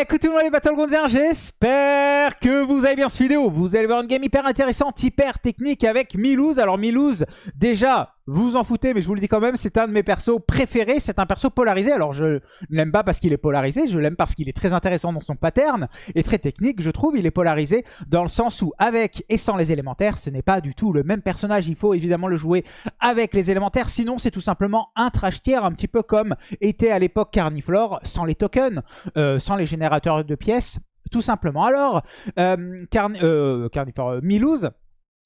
Écoutez moi les Battlegroundiens, j'espère que vous avez bien cette vidéo. Vous allez voir une game hyper intéressante, hyper technique avec Milouz. Alors Milouz, déjà, vous en foutez, mais je vous le dis quand même, c'est un de mes persos préférés. C'est un perso polarisé. Alors, je ne l'aime pas parce qu'il est polarisé. Je l'aime parce qu'il est très intéressant dans son pattern et très technique. Je trouve il est polarisé dans le sens où, avec et sans les élémentaires, ce n'est pas du tout le même personnage. Il faut évidemment le jouer avec les élémentaires. Sinon, c'est tout simplement un trash un petit peu comme était à l'époque Carniflore, sans les tokens, euh, sans les générateurs de pièces, tout simplement. Alors, euh, euh Carniflore, euh, Milouz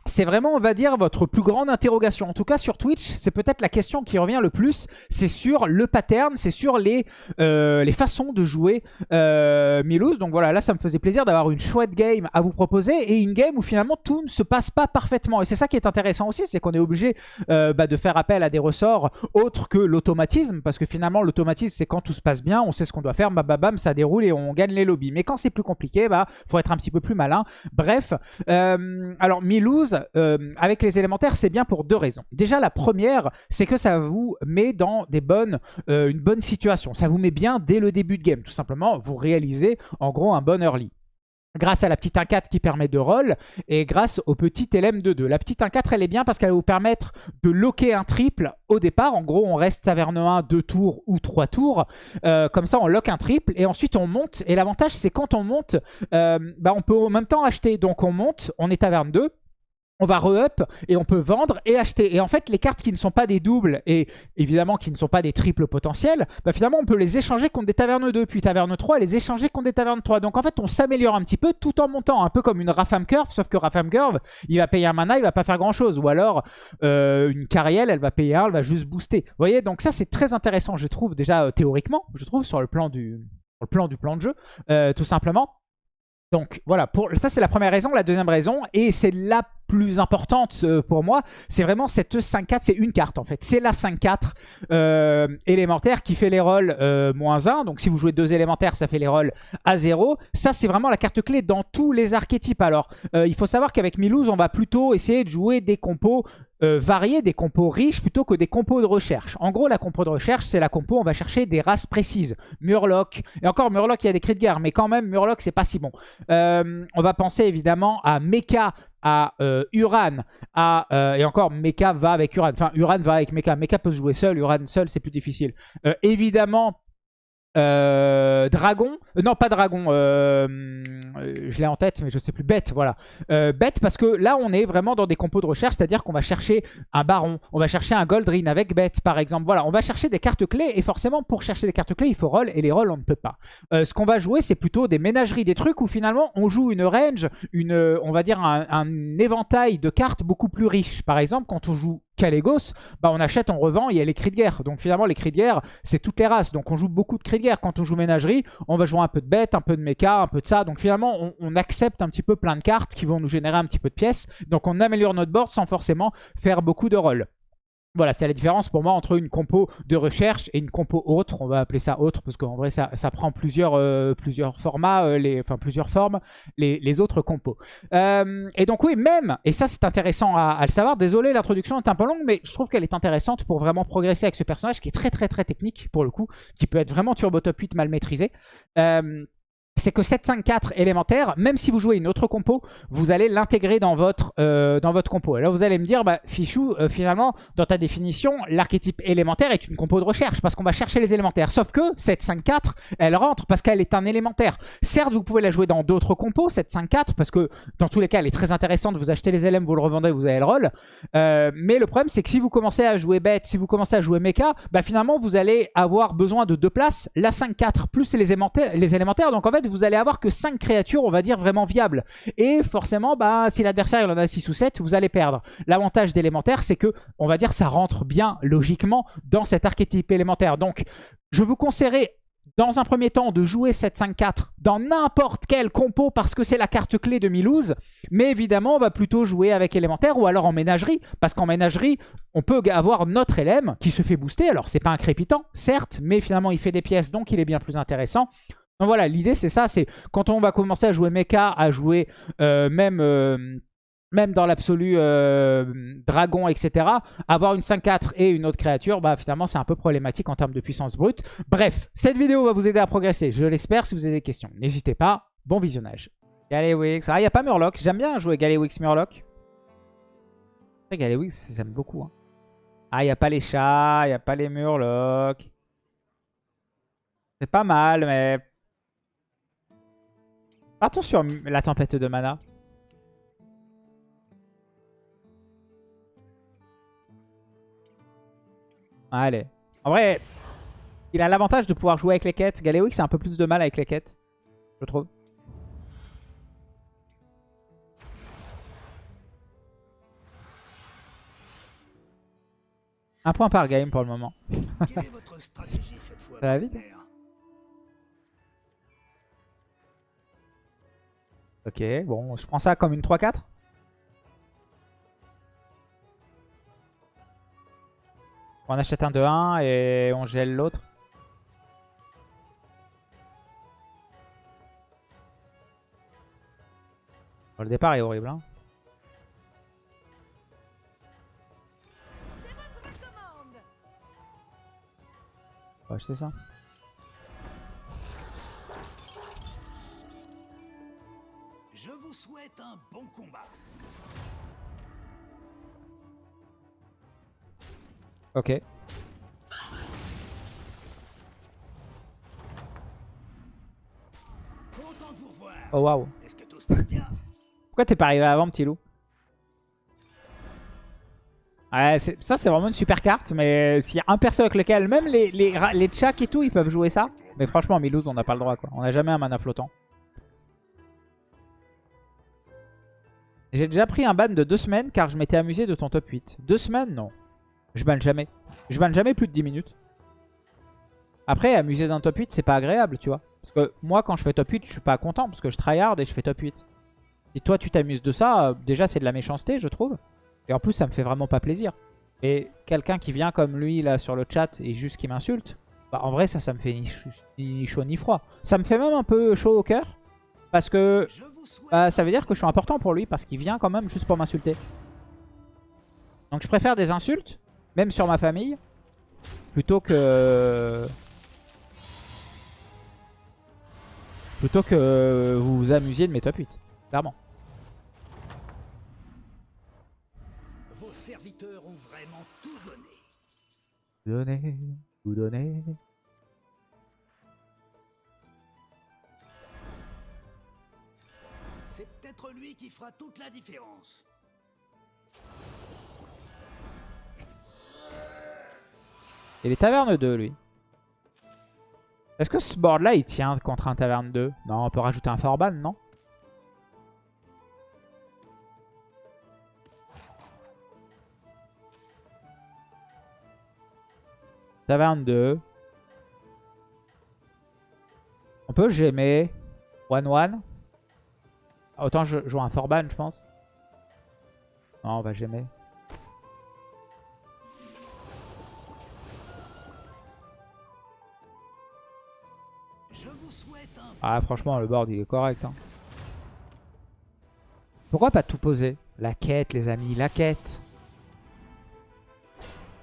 c'est vraiment, on va dire, votre plus grande interrogation. En tout cas, sur Twitch, c'est peut-être la question qui revient le plus. C'est sur le pattern, c'est sur les, euh, les façons de jouer euh, Donc voilà, là, ça me faisait plaisir d'avoir une chouette game à vous proposer et une game où finalement tout ne se passe pas parfaitement. Et c'est ça qui est intéressant aussi, c'est qu'on est obligé euh, bah, de faire appel à des ressorts autres que l'automatisme. Parce que finalement, l'automatisme, c'est quand tout se passe bien, on sait ce qu'on doit faire, bam, bam, ça déroule et on gagne les lobbies. Mais quand c'est plus compliqué, bah, faut être un petit peu plus malin. Bref, euh, alors Milouz, euh, avec les élémentaires, c'est bien pour deux raisons. Déjà, la première, c'est que ça vous met dans des bonnes, euh, une bonne situation. Ça vous met bien dès le début de game. Tout simplement, vous réalisez en gros un bon early grâce à la petite 1-4 qui permet de roll et grâce au petit LM de 2. La petite 1-4, elle est bien parce qu'elle va vous permettre de locker un triple au départ. En gros, on reste taverne 1 2 tours ou 3 tours. Euh, comme ça, on lock un triple et ensuite on monte. Et l'avantage, c'est quand on monte, bah, on peut en même temps acheter. Donc on monte, on est taverne 2 on va re-up et on peut vendre et acheter. Et en fait, les cartes qui ne sont pas des doubles et évidemment qui ne sont pas des triples potentiels, bah finalement, on peut les échanger contre des tavernes 2, puis taverne 3 et les échanger contre des tavernes 3. Donc en fait, on s'améliore un petit peu tout en montant, un peu comme une Rafam Curve, sauf que Rafam Curve, il va payer un mana, il va pas faire grand-chose. Ou alors, euh, une Cariel, elle va payer un, elle va juste booster. Vous voyez, donc ça, c'est très intéressant, je trouve, déjà euh, théoriquement, je trouve, sur le plan du, le plan du plan de jeu, euh, tout simplement. Donc voilà, pour, ça c'est la première raison. La deuxième raison, et c'est la plus importante euh, pour moi, c'est vraiment cette 5-4, c'est une carte en fait. C'est la 5-4 euh, élémentaire qui fait les rôles euh, moins 1. Donc si vous jouez deux élémentaires, ça fait les rôles à 0. Ça c'est vraiment la carte clé dans tous les archétypes. Alors il faut savoir qu'avec Milouz, on va plutôt essayer de jouer des compos variés, des compos riches plutôt que des compos de recherche. En gros, la compo de recherche, c'est la compo, on va chercher des races précises. Murloc, et encore Murloc, il y a des cris de guerre, mais quand même, Murloc, c'est pas si bon. on va penser évidemment à Mecha à euh, Uran, à, euh, et encore Mecha va avec Uran, enfin Uran va avec Mecha, Mecha peut se jouer seul, Uran seul c'est plus difficile. Euh, évidemment euh, dragon, euh, non pas dragon, euh, je l'ai en tête mais je sais plus, bête, voilà. bête parce que là on est vraiment dans des compos de recherche, c'est-à-dire qu'on va chercher un baron, on va chercher un goldrin avec bête par exemple, voilà, on va chercher des cartes clés et forcément pour chercher des cartes clés il faut roll et les rolls on ne peut pas. ce qu'on va jouer c'est plutôt des ménageries, des trucs où finalement on joue une range, une, on va dire un, un éventail de cartes beaucoup plus riche. Par exemple quand on joue Calegos, bah on achète, on revend, il y a les cris de guerre. Donc finalement, les cris de guerre, c'est toutes les races. Donc on joue beaucoup de cris de guerre. Quand on joue ménagerie, on va jouer un peu de bêtes, un peu de méca, un peu de ça. Donc finalement, on, on, accepte un petit peu plein de cartes qui vont nous générer un petit peu de pièces. Donc on améliore notre board sans forcément faire beaucoup de rôles. Voilà, c'est la différence pour moi entre une compo de recherche et une compo autre. On va appeler ça autre parce qu'en vrai, ça, prend plusieurs, euh, plusieurs formats, euh, les, enfin plusieurs formes, les, autres compos. Euh, et donc oui, même, et ça c'est intéressant à, le savoir, désolé l'introduction est un peu longue, mais je trouve qu'elle est intéressante pour vraiment progresser avec ce personnage qui est très très très technique pour le coup, qui peut être vraiment turbo top 8 mal maîtrisé c'est que 7-5-4 élémentaire, même si vous jouez une autre compo, vous allez l'intégrer dans votre euh, dans compo. Et là, vous allez me dire, bah, Fichou, euh, finalement, dans ta définition, l'archétype élémentaire est une compo de recherche, parce qu'on va chercher les élémentaires. Sauf que 7-5-4, elle rentre parce qu'elle est un élémentaire. Certes, vous pouvez la jouer dans d'autres compos, 7-5-4, parce que dans tous les cas, elle est très intéressante. Vous achetez les éléments, vous le revendez, vous avez le rôle. Euh, mais le problème, c'est que si vous commencez à jouer bête, si vous commencez à jouer mecha, bah, finalement, vous allez avoir besoin de deux places, la 5-4 plus les les élémentaires. Donc en fait, vous allez avoir que 5 créatures, on va dire, vraiment viables. Et forcément, bah, si l'adversaire il en a 6 ou 7, vous allez perdre. L'avantage d'élémentaire, c'est que, on va dire, ça rentre bien, logiquement, dans cet archétype élémentaire. Donc, je vous conseillerais dans un premier temps de jouer 7-5-4 dans n'importe quel compo parce que c'est la carte clé de Milouz. Mais évidemment, on va plutôt jouer avec élémentaire ou alors en ménagerie. Parce qu'en ménagerie, on peut avoir notre LM qui se fait booster. Alors, c'est pas un crépitant, certes, mais finalement, il fait des pièces, donc il est bien plus intéressant. Donc voilà, l'idée c'est ça, c'est quand on va commencer à jouer mecha, à jouer euh, même... Euh, même dans l'absolu euh, dragon, etc., avoir une 5-4 et une autre créature, bah finalement c'est un peu problématique en termes de puissance brute. Bref, cette vidéo va vous aider à progresser, je l'espère. Si vous avez des questions, n'hésitez pas. Bon visionnage. Galewix. Ah, il n'y a pas Murloc. J'aime bien jouer Galewix Murloc. Galewix, j'aime beaucoup. Hein. Ah, il n'y a pas les chats, il n'y a pas les Murlocs. C'est pas mal, mais... Partons sur la tempête de mana. Allez. En vrai, il a l'avantage de pouvoir jouer avec les quêtes. Galewix c'est un peu plus de mal avec les quêtes, je trouve. Un point par game pour le moment. Ça va vite Ok, bon, je prends ça comme une 3-4. On achète un de 1 et on gèle l'autre. le départ est horrible. Hein. On va acheter ça. Un bon combat. Ok. Oh waouh. Pourquoi t'es pas arrivé avant, petit loup? Ouais, ça c'est vraiment une super carte, mais s'il y a un perso avec lequel, même les, les, les et tout, ils peuvent jouer ça. Mais franchement, Milouz, on n'a pas le droit quoi. On n'a jamais un mana flottant. J'ai déjà pris un ban de 2 semaines car je m'étais amusé de ton top 8. 2 semaines Non. Je banne jamais. Je banne jamais plus de 10 minutes. Après, amuser d'un top 8, c'est pas agréable, tu vois. Parce que moi, quand je fais top 8, je suis pas content parce que je tryhard et je fais top 8. Si toi, tu t'amuses de ça, euh, déjà, c'est de la méchanceté, je trouve. Et en plus, ça me fait vraiment pas plaisir. Et quelqu'un qui vient comme lui, là, sur le chat, et juste qui m'insulte, bah, en vrai, ça, ça me fait ni, chaud ni froid. Ça me fait même un peu chaud au cœur. Parce que bah, ça veut dire que je suis important pour lui, parce qu'il vient quand même juste pour m'insulter. Donc je préfère des insultes même sur ma famille, plutôt que... Plutôt que vous vous amusiez de mes top 8, clairement. Vos serviteurs ont vraiment tout donné. Donné, tout donné. Peut-être lui qui fera toute la différence. Et les tavernes 2, lui. Est-ce que ce board-là, il tient contre un taverne 2 Non, on peut rajouter un Forban, non? Taverne 2. On peut gémer. 1-1. Autant je joue un Forban, je pense. Non, on va gémer. Ah, franchement, le board, il est correct. Hein. Pourquoi pas tout poser? La quête, les amis, la quête.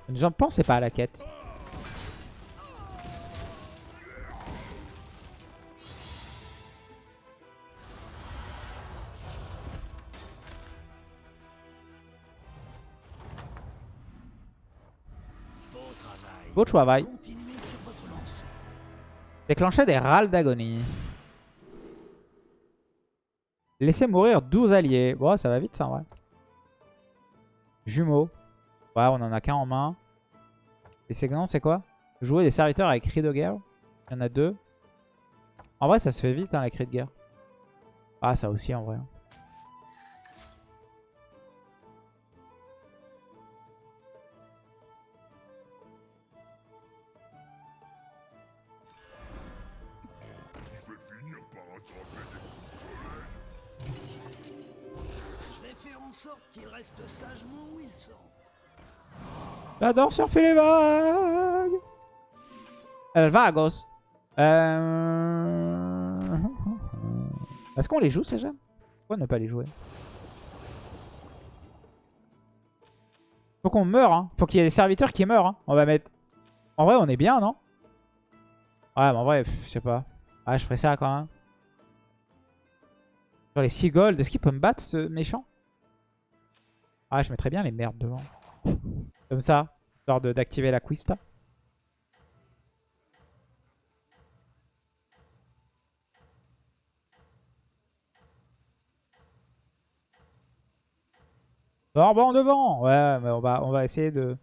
Les gens ne pensaient pas à la quête. Beau travail. Déclencher des râles d'agonie. Laissez mourir 12 alliés. Bon, ça va vite ça, ouais. Jumeaux. Ouais, on en a qu'un en main. Les segments, c'est quoi? Jouer des serviteurs avec cri de guerre. Il y en a deux. En vrai, ça se fait vite, hein, les cris de guerre. Ah, ça aussi, en vrai. J'adore surfer les vagues. El Vagos. Euh... Est-ce qu'on les joue ces gemmes Pourquoi ne pas les jouer? Faut qu'on meure, hein. Faut qu'il y ait des serviteurs qui meurent, hein. On va mettre... En vrai, on est bien, non? Ouais, mais en vrai, je sais pas. Ah, je ferais ça quand même. Sur les 6 gold, est-ce qu'il peut me battre, ce méchant? Ah, je mettrais bien les merdes devant. Comme ça, histoire d'activer la Quista. Orban devant Ouais, mais on va, on va essayer de,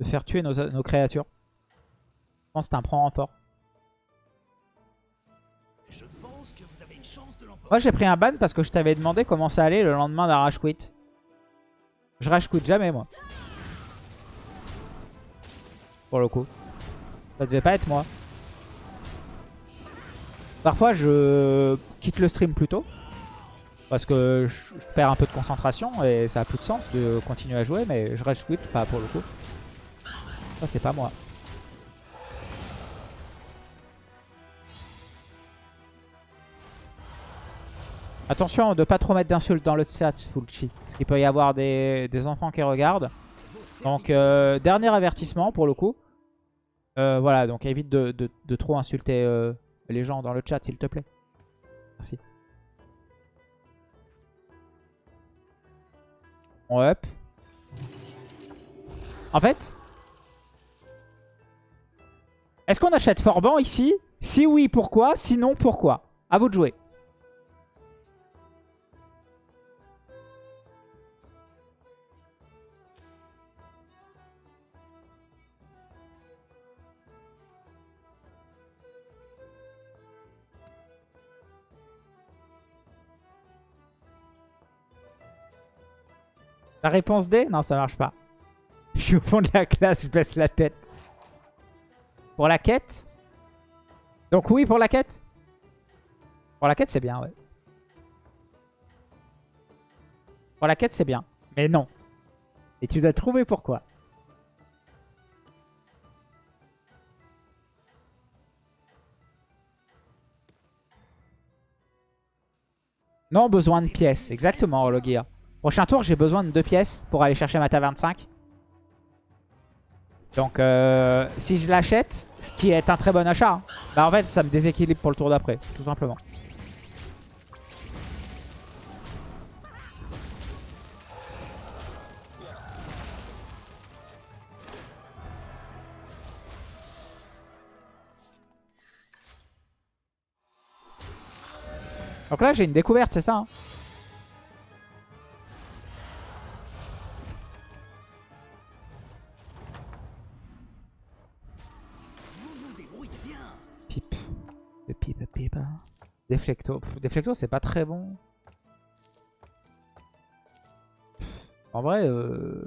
de faire tuer nos, nos créatures. Je pense que c'est un prend renfort. Moi j'ai pris un ban parce que je t'avais demandé comment ça allait le lendemain d'un rage quit. Je rage quit jamais moi. Pour le coup. Ça devait pas être moi. Parfois je quitte le stream plus tôt. Parce que je perds un peu de concentration et ça a plus de sens de continuer à jouer. Mais je rage quit pas pour le coup. Ça c'est pas moi. Attention de pas trop mettre d'insultes dans le chat, Fulci. Parce qu'il peut y avoir des, enfants qui regardent. Donc, euh, dernier avertissement pour le coup. Euh, voilà, donc évite de, trop insulter euh, les gens dans le chat, s'il te plaît. Merci. On. En fait, est-ce qu'on achète Forban ici? Si oui, pourquoi? Sinon, pourquoi? À vous de jouer. La réponse D? Non, ça marche pas. Je suis au fond de la classe, je baisse la tête. Pour la quête? Donc oui, pour la quête? Pour la quête, c'est bien, ouais. Pour la quête, c'est bien. Mais non. Et tu as trouvé pourquoi? Non, besoin de pièces. Exactement, Hologear. Prochain tour, j'ai besoin de deux pièces pour aller chercher ma taverne 5. Donc, euh, si je l'achète, ce qui est un très bon achat, hein, bah en fait, ça me déséquilibre pour le tour d'après, tout simplement. Donc là, j'ai une découverte, c'est ça hein Deflecto. Deflecto, c'est pas très bon. En vrai... Euh...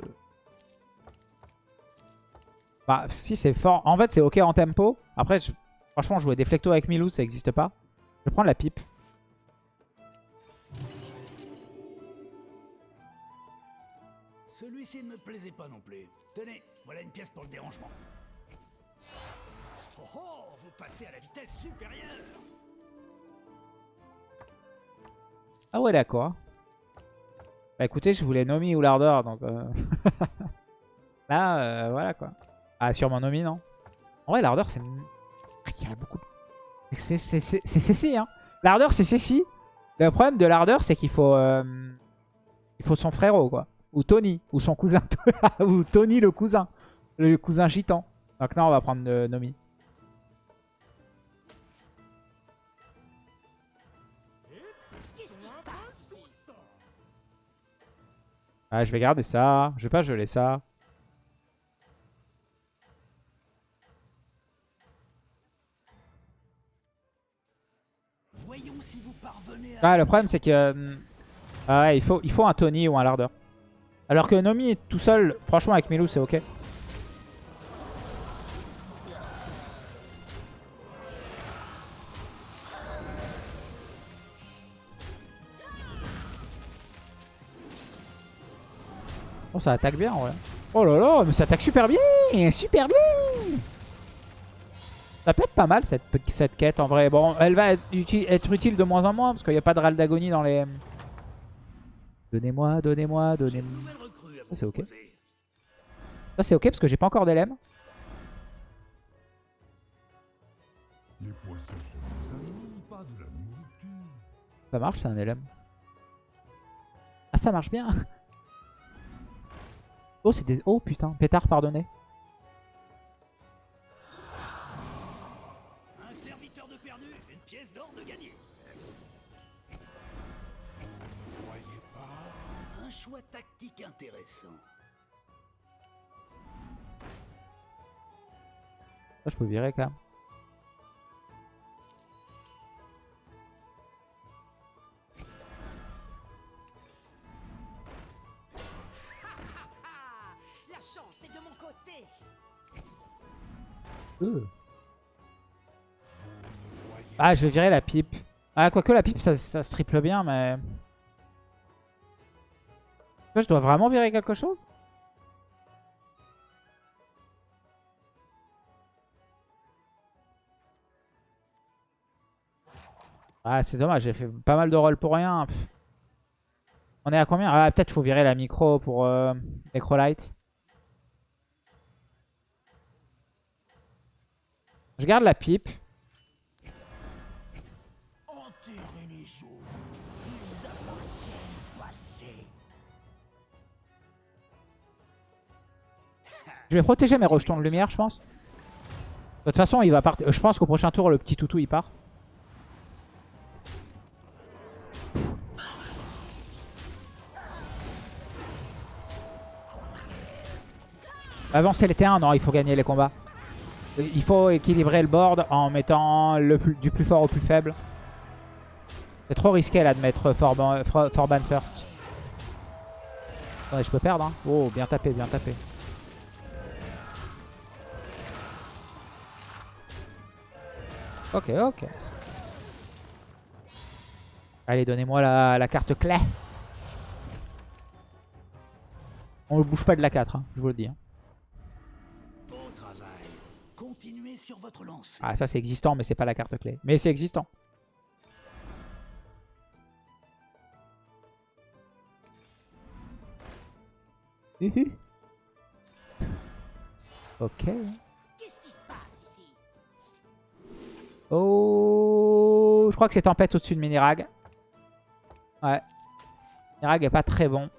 Bah, si, c'est fort. En fait, c'est ok en tempo. Après, franchement, jouer Deflecto avec Milou, ça existe pas. Je prendre la pipe. Celui-ci ne me plaisait pas non plus. Tenez, voilà une pièce pour le dérangement. Oh oh, vous passez à la vitesse supérieure Ah ouais, d'accord. Bah écoutez, je voulais Nomi ou l'ardeur, donc... Euh... Là, euh, voilà quoi. Ah, sûrement Nomi, non En vrai, l'ardeur, c'est... Ah, il y a beaucoup C'est Cécile, hein. L'ardeur, c'est Cécile. Le problème de l'ardeur, c'est qu'il faut... Euh... Il faut son frérot, quoi. Ou Tony, ou son cousin. ou Tony, le cousin. Le cousin gitan. Donc non, on va prendre euh, Nomi. Ah, je vais garder ça. Je vais pas geler ça. Ah, le problème, c'est que... Euh, ah ouais, il faut, il faut un Tony ou un Larder. Alors que Nomi tout seul, franchement, avec Milou, c'est ok. Ça attaque bien, ouais. Oh là là, mais ça attaque super bien Super bien Ça peut être pas mal, cette, cette quête, en vrai. Bon, elle va être, utile, de moins en moins, parce qu'il n'y a pas de râle d'agonie dans les... Donnez-moi, donnez-moi, donnez-moi... C'est ok. Ça c'est ok parce que j'ai pas encore nourriture. Ça marche, c'est un LM. Ah, ça marche bien. Oh, c'est des... Oh, putain. Pétard, pardonnez. Un serviteur de perdu, une pièce d'or de gagné. Voyez pas Un choix tactique intéressant. Je peux virer quand même. Ah, je vais virer la pipe. Ah, quoique la pipe, ça, ça se triple bien, mais... Je dois vraiment virer quelque chose? Ah, c'est dommage, j'ai fait pas mal de rôles pour rien. On est à combien? Ah, peut-être faut virer la micro pour euh, Necrolite. Je garde la pipe. Je vais protéger mes rejetons de lumière, je pense. De toute façon, il va partir. Je pense qu'au prochain tour, le petit toutou, il part. Avancer les T1, non, il faut gagner les combats. Il faut équilibrer le board en mettant le du plus fort au plus faible. C'est trop risqué là de mettre Forban, For- Forban first. Attendez, je peux perdre. Hein. Oh, bien tapé, bien tapé. Ok, ok. Allez, donnez-moi la, la carte clé. On ne bouge pas de la 4, hein, je vous le dis. hein. Sur votre lancée. Ah, ça c'est existant, mais c'est pas la carte clé. Mais c'est existant. Ok. Qu'est-ce qui se passe ici? Oh, je crois que c'est tempête au-dessus de Minirag. Ouais. Minirag est pas très bon.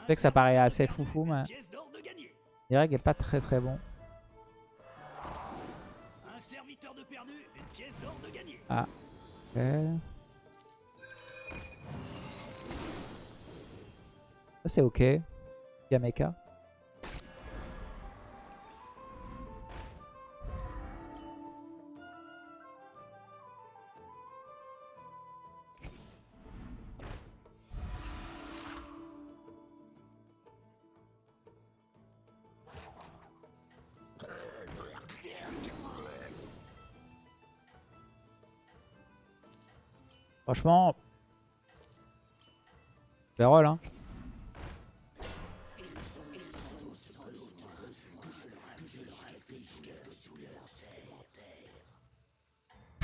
Je sais que ça paraît assez foufou, mais. Minirag est pas très très bon. Ça c'est ok. Yameka. Franchement, Vérol, hein.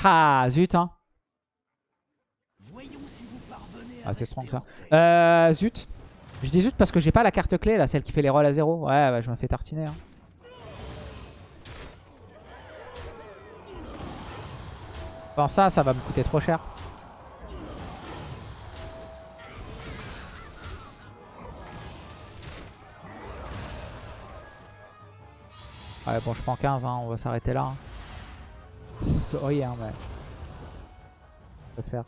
Ah, zut, hein. Ah, c'est strong ça. Euh, zut. Je dis zut parce que j'ai pas la carte clé là, celle qui fait les rolls à zéro. Ouais, bah, je me fais tartiner. hein. Enfin, ça, ça va me coûter trop cher. Ouais, bon, je prends 15, hein, on va s'arrêter là. hein. Sorry, hein, mais... Je peux faire.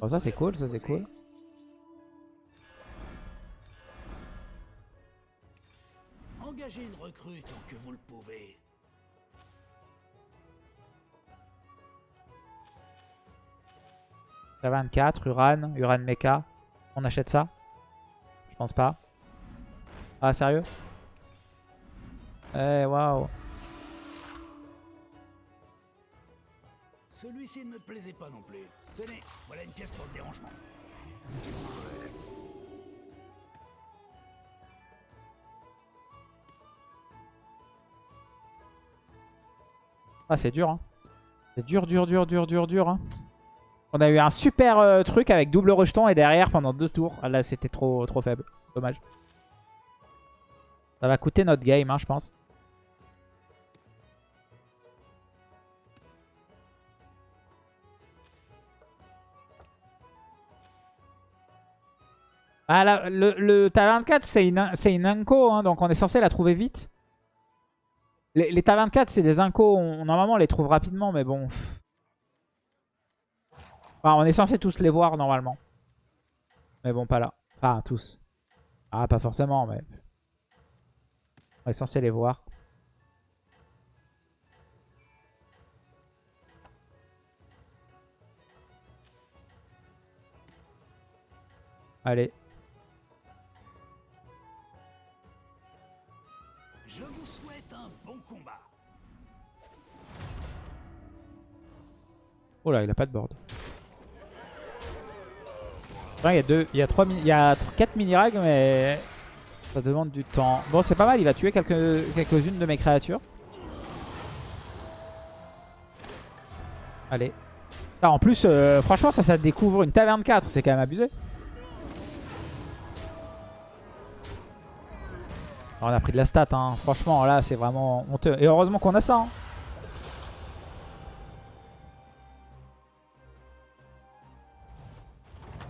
Bon, ça, c'est cool, ça, c'est cool. Engagez une recrue tant que vous le pouvez. J'ai 24, Uran, Uran Mecha. On achète ça? Je pense pas. Ah, sérieux? Eh, waouh. Celui-ci ne me plaisait pas non plus. Tenez, voilà une pièce pour le dérangement. Ah, c'est dur, hein. C'est dur, dur, dur, dur, dur, dur, hein. On a eu un super euh, truc avec double rejeton et derrière pendant deux tours. Ah, là, c'était trop, trop faible. Dommage. Ça va coûter notre game, hein, je pense. Ah, le, le Taverne 4, c'est une, une inco, hein, donc on est censé la trouver vite. Les, les Taverne 4, c'est des incos. On, normalement, on les trouve rapidement, mais bon. Enfin, on est censé tous les voir, normalement. Mais bon, pas là. Enfin, tous. Ah, pas forcément, mais... On est censé les voir. Allez. Je vous souhaite un bon combat. Oh là, il a pas de board. Il y a deux, il y a trois, il y a tr- quatre mini rags, mais ça demande du temps. Bon, c'est pas mal. Il va tuer quelques quelques-unes de mes créatures. Allez. Ah, en plus, euh, franchement, ça, ça découvre une taverne 4. C'est quand même abusé. Alors, on a pris de la stat, hein. Franchement, là, c'est vraiment honteux. Et heureusement qu'on a ça. hein.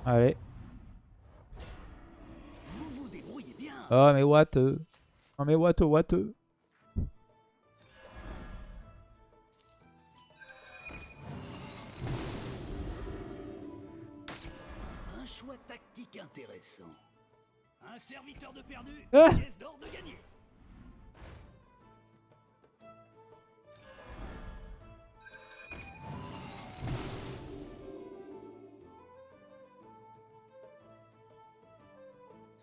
Allez. Oh mais what euh. Non mais what oh, what euh. Un choix tactique intéressant. Un serviteur de perdu, Ah pièce d'or de gagné.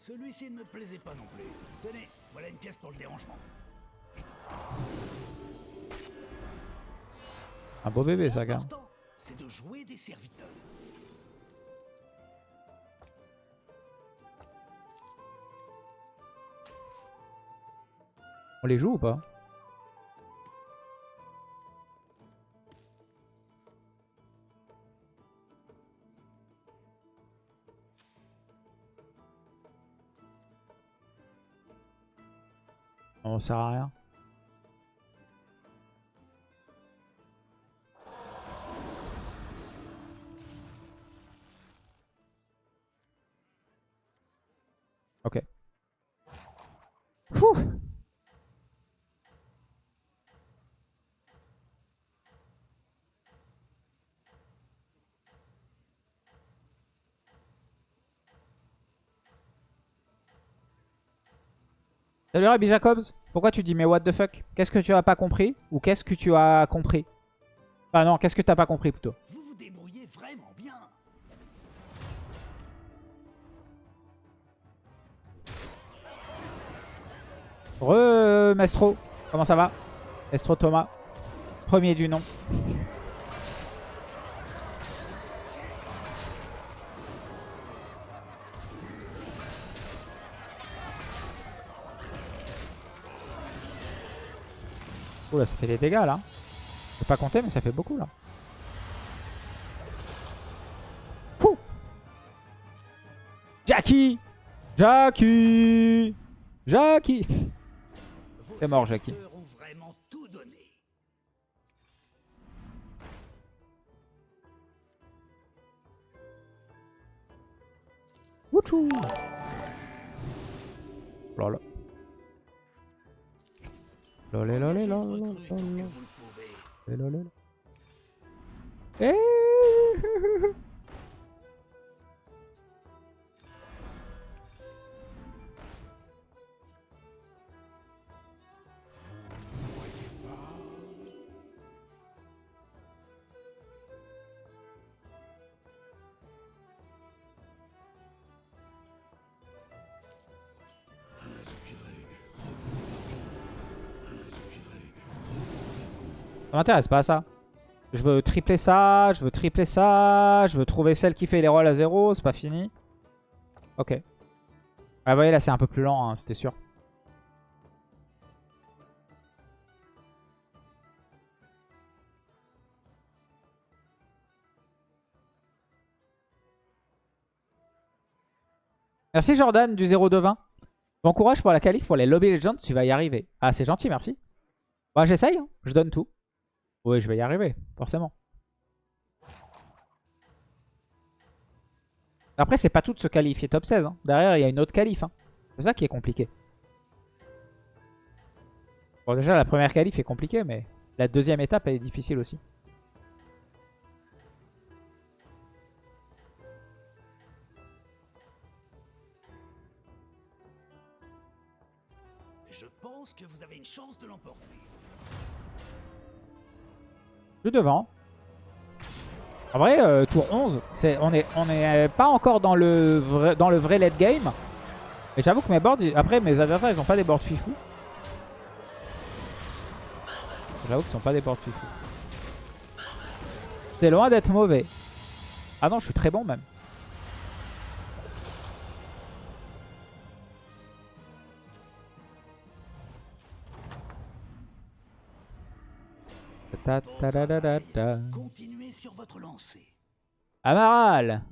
Celui-ci ne me plaisait pas non plus. Tenez, voilà une pièce pour le dérangement. Un beau bébé ça. L'important, c'est de jouer des serviteurs. On les joue ou pas? On sert à rien. Ok. Ouh. Salut Rabbi Jacobs, pourquoi tu dis mais what the fuck? Qu'est-ce que tu as pas compris? Ou qu'est-ce que tu as compris? Enfin non, qu'est-ce que t'as pas compris plutôt? Vous vous débrouillez vraiment bien. Re Mestro, comment ça va? Mestro Thomas, premier du nom. Oula, ça fait des dégâts là. Je pas compter, mais ça fait beaucoup là. Fou Jackie Jackie Jackie C'est mort, Jackie. serviteurs ont vraiment tout donné. Wouchou Lol. Lolé lolé Engagez Ça m'intéresse pas ça. Je veux tripler ça, je veux tripler ça, je veux trouver celle qui fait les rolls à zéro, c'est pas fini. Ok. Ah, vous voyez, là, c'est un peu plus lent, hein, c'était sûr. Merci Jordan du 0-20. Bon courage pour la qualif, pour les Lobby Legends, tu vas y arriver. Ah, c'est gentil, merci. Bah, j'essaye, hein. je donne tout. Oui, je vais y arriver, forcément. Après, c'est pas tout de se qualifier top 16. hein. Derrière, il y a une autre qualif. hein. C'est ça qui est compliqué. Bon, déjà, la première qualif est compliquée, mais la deuxième étape, est difficile aussi. Je pense que vous avez une chance de l'emporter. Je suis devant. En vrai, euh, tour 11, c'est- on n'est est pas encore dans le vrai, dans le vrai late game. Mais j'avoue que mes boards, après mes adversaires, ils ont pas des boards fifou. J'avoue qu'ils sont pas des boards fifou. C'est loin d'être mauvais. Ah non, je suis très bon même. Ta ta. Continuez sur votre lancée. Amaral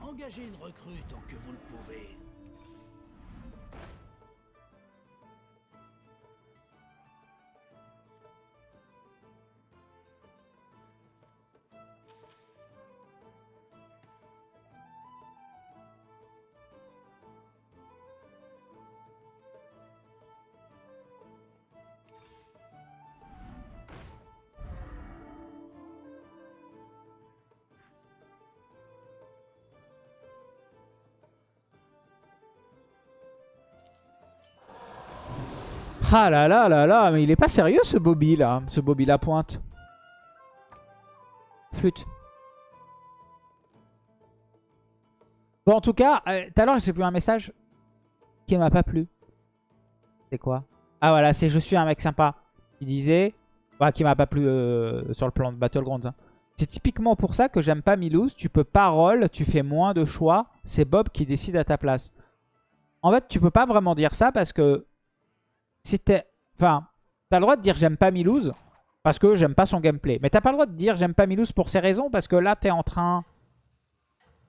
Engagez une recrue tant que vous le pouvez. Ah là là là là, mais il est pas sérieux ce Bobby là, ce Bobby la pointe. Flûte. Bon en tout cas, euh, tout à l'heure j'ai vu un message qui m'a pas plu. C'est quoi? Ah voilà, c'est je suis un mec sympa. Il disait, qui m'a pas plu euh, sur le plan de Battlegrounds. hein. C'est typiquement pour ça que j'aime pas Milouz. Tu peux pas roll, tu fais moins de choix. C'est Bob qui décide à ta place. En fait, tu peux pas vraiment dire ça parce que si t'es... Enfin, t'as le droit de dire j'aime pas Milouz parce que j'aime pas son gameplay. Mais t'as pas le droit de dire j'aime pas Milouz pour ces raisons parce que là, t'es en train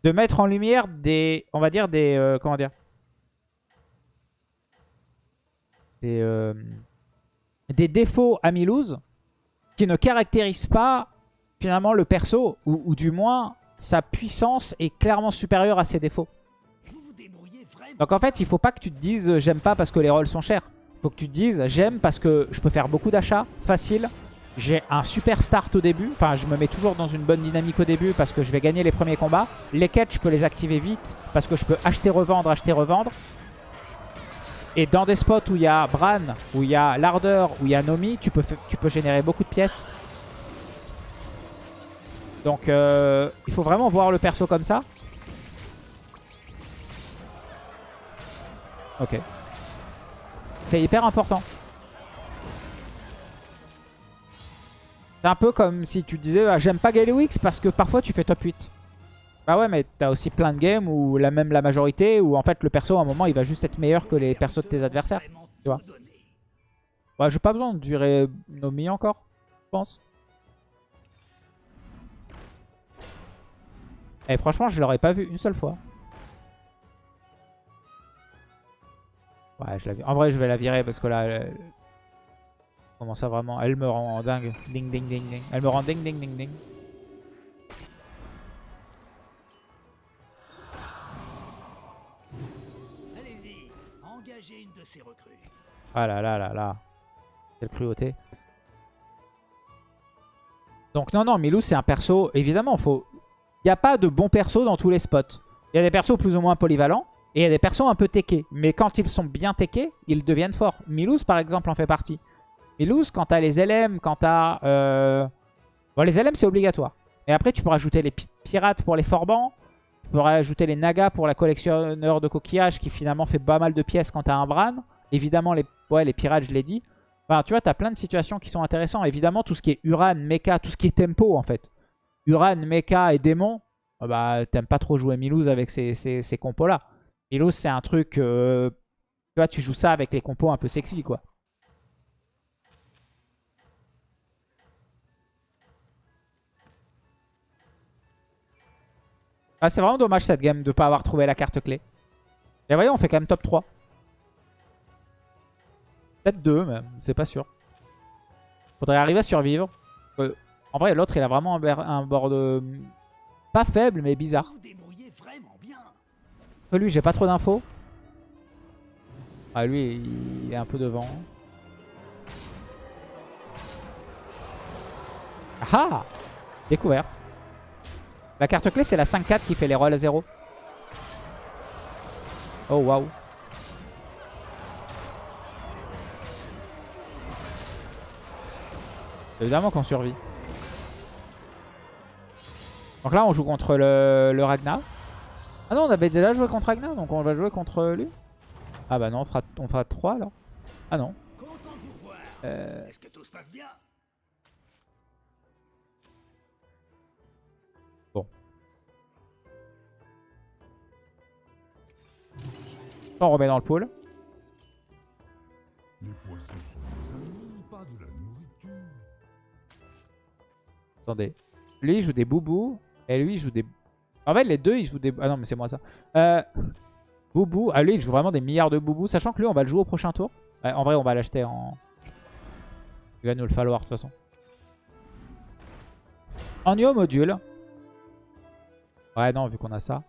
de mettre en lumière des... On va dire des... euh, comment dire? Des... euh, des défauts à Milouz qui ne caractérisent pas finalement le perso ou, ou du moins sa puissance est clairement supérieure à ses défauts. Donc en fait, il faut pas que tu te dises j'aime pas parce que les rolls sont chers. Faut que tu te dises j'aime parce que je peux faire beaucoup d'achats facile. J'ai un super start au début. Enfin, je me mets toujours dans une bonne dynamique au début parce que je vais gagner les premiers combats. Les quêtes, je peux les activer vite parce que je peux acheter, revendre, acheter, revendre. Et dans des spots où il y a Bran, où il y a l'ardeur, où il y a Nomi, tu peux, tu peux générer beaucoup de pièces. Donc, euh, il faut vraiment voir le perso comme ça. Ok. C'est hyper important. C'est un peu comme si tu disais ah, j'aime pas Galewix parce que parfois tu fais top 8. Bah ouais mais t'as aussi plein de games où la même la majorité où en fait le perso à un moment il va juste être meilleur que les persos de tes adversaires. Tu vois. Ouais j'ai pas besoin de durer Nomi encore, je pense. Et franchement je l'aurais pas vu une seule fois. Ouais, je la En vrai, je vais la virer parce que là, elle... comment ça vraiment Elle me rend dingue. Ding, ding, ding, ding. Elle me rend ding, ding, ding, ding. Allez-y, engagez une de ces recrues. Ah là là là là. Quelle cruauté. Donc non, non, Milou, c'est un perso, évidemment, faut... Il n'y a pas de bon perso dans tous les spots. Il y a des persos plus ou moins polyvalents, et il y a des persos un peu techés. Mais quand ils sont bien techés, ils deviennent forts. Milouz, par exemple, en fait partie. Milouz, quand t'as les LM, quand t'as... Euh... Bon, les LM, c'est obligatoire. Et après, tu peux rajouter les pi- pirates pour les forbans. Tu peux rajouter les nagas pour la collectionneur de coquillages, qui finalement fait pas mal de pièces quand t'as un Bran. Évidemment, les, ouais, les pirates, je l'ai dit. Enfin, tu vois, t'as plein de situations qui sont intéressantes. Évidemment, tout ce qui est Uran, Mecha, tout ce qui est tempo, en fait. Uran, Mecha et Démon, ah bah, t'aimes pas trop jouer Milouz avec ces, ces, ces compos-là. Milouz, c'est un truc... euh, tu vois, tu joues ça avec les compos un peu sexy, quoi. Ah, c'est vraiment dommage cette game de pas avoir trouvé la carte clé. Et voyez, on fait quand même top 3. Peut-être 2 même, c'est pas sûr. Faudrait arriver à survivre. Euh, en vrai, l'autre, il a vraiment un, un board euh, pas faible, mais bizarre. Lui, j'ai pas trop d'infos. Ah, lui, il est un peu devant. Ah Découverte. La carte clé, c'est la 5-4 qui fait les rolls à 0. Oh, waouh. Évidemment qu'on survit. Donc là, on joue contre le, le Ragnar. Ah non, on avait déjà joué contre Ragnar, donc on va jouer contre lui. Ah bah non, on fera, on fera 3 alors. Ah non. Euh, Est-ce que tout se passe bien? On remet dans le pool. Les poissons pas de la nourriture. Attendez. Lui, il joue des boubous. Et lui, il joue des... En fait, les deux, ils jouent des... Ah non, mais c'est moi ça. Euh... Boubou. Ah, lui, il joue vraiment des milliards de boubous. Sachant que lui, on va le jouer au prochain tour. En vrai, on va l'acheter en... Il va nous le falloir, de toute façon. En Neo module. Ouais, non, vu qu'on a ça.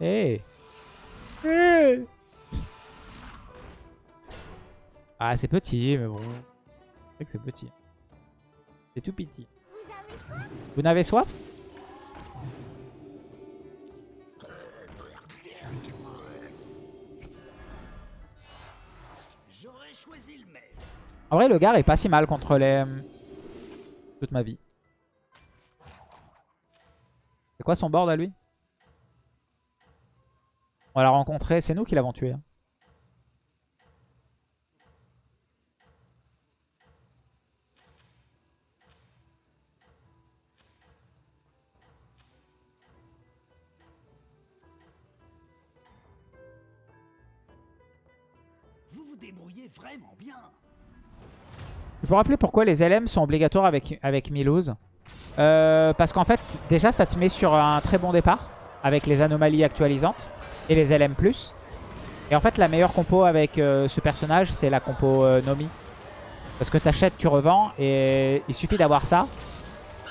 Hey. Hey. Ah, c'est petit, mais bon. C'est que c'est petit. C'est tout petit. Vous n'avez soif? En vrai, le gars est pas si mal contre les... Toute ma vie. C'est quoi son board à lui? On l'a rencontré, c'est nous qui l'avons tué. hein. Débrouillez vraiment bien. Je peux rappeler pourquoi les LM sont obligatoires avec, avec Milouz? Euh, parce qu'en fait, déjà, ça te met sur un très bon départ avec les anomalies actualisantes et les LM+. Et en fait, la meilleure compo avec euh, ce personnage, c'est la compo euh, Nomi. Parce que t'achètes, tu revends et il suffit d'avoir ça.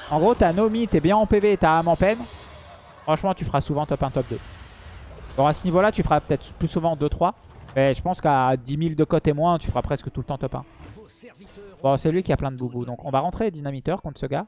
En gros, t'as Nomi, t'es bien en PV t'as âme en peine. Franchement, tu feras souvent top 1, top 2. Bon, à ce niveau-là, tu feras peut-être plus souvent 2-3. Mais je pense qu'à 10 000 de cote et moins, tu feras presque tout le temps top 1. Vos serviteurs Bon, c'est lui qui a plein de boubous. Donc, on va rentrer dynamiteur contre ce gars.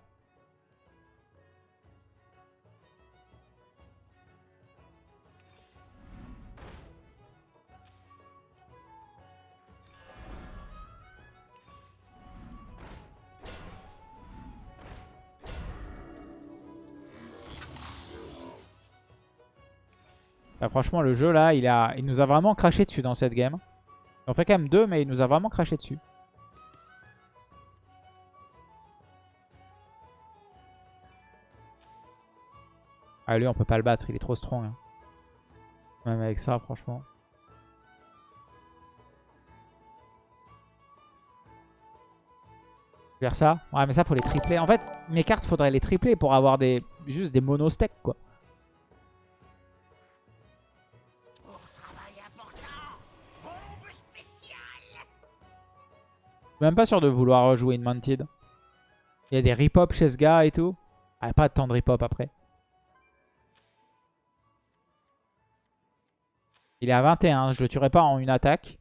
Bah, franchement, le jeu là, il, a, il nous a vraiment craché dessus dans cette game. On fait quand même deux, mais il nous a vraiment craché dessus. Ah lui on peut pas le battre, il est trop strong. hein. Même avec ça franchement. Faire ça Ouais mais ça faut les tripler. En fait mes cartes faudrait les tripler pour avoir des juste des mono-stacks quoi. Suis même pas sûr de vouloir rejouer une Mounted. Il y a des rip-hop chez ce gars et tout. Ah pas tant de rip-hop après. Il est à 21, je le tuerai pas en une attaque.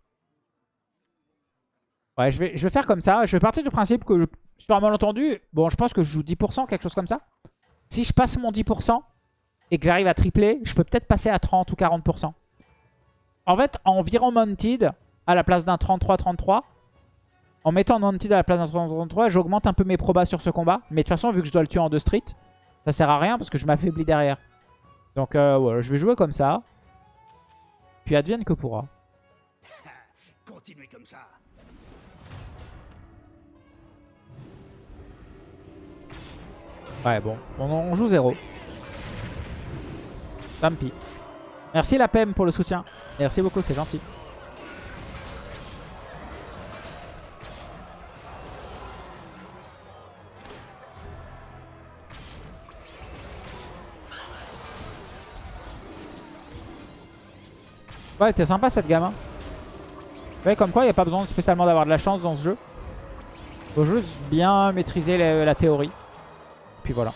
Ouais, je vais, je vais faire comme ça. Je vais partir du principe que, je, sur un malentendu, bon, je pense que je joue 10%, quelque chose comme ça. Si je passe mon 10% et que j'arrive à tripler, je peux peut-être passer à 30 ou 40%. En fait, en virant Mounted à la place d'un 33-33, en mettant Mounted à la place d'un 33-33, j'augmente un peu mes probas sur ce combat. Mais de toute façon, vu que je dois le tuer en deux street, ça sert à rien parce que je m'affaiblis derrière. Donc euh, voilà, je vais jouer comme ça. Puis advienne que pourra. Continuez comme ça. Ouais, bon. On, on joue 0. Tant pis. Merci la PEM pour le soutien. Merci beaucoup, c'est gentil. Ouais, t'es sympa cette gamme. Hein. Ouais, comme quoi, il n'y a pas besoin spécialement d'avoir de la chance dans ce jeu. Faut juste bien maîtriser la, la théorie. Puis voilà.